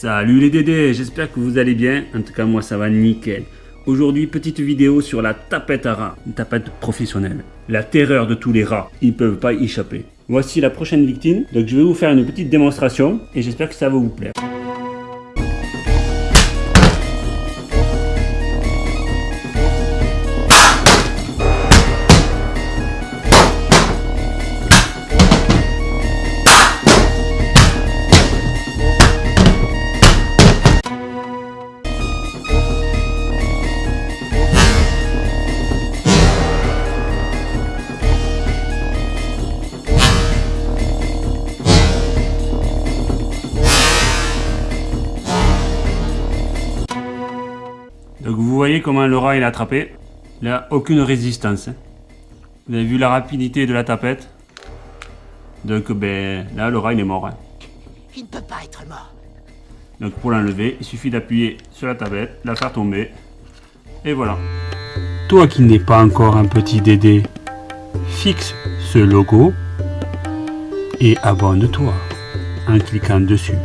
Salut les dédés, j'espère que vous allez bien. En tout cas, moi ça va nickel. Aujourd'hui, petite vidéo sur la tapette à rats, une tapette professionnelle. La terreur de tous les rats, ils peuvent pas y échapper. Voici la prochaine victime, donc je vais vous faire une petite démonstration et j'espère que ça va vous plaire. Donc vous voyez comment le rat il a attrapé. Il n'a aucune résistance. hein. Vous avez vu la rapidité de la tapette. Donc ben là le rat il est mort. hein. Il ne peut pas être mort. Donc pour l'enlever, il suffit d'appuyer sur la tablette, la faire tomber. Et voilà. Toi qui n'es pas encore un petit Dédé, fixe ce logo et abonne-toi en cliquant dessus.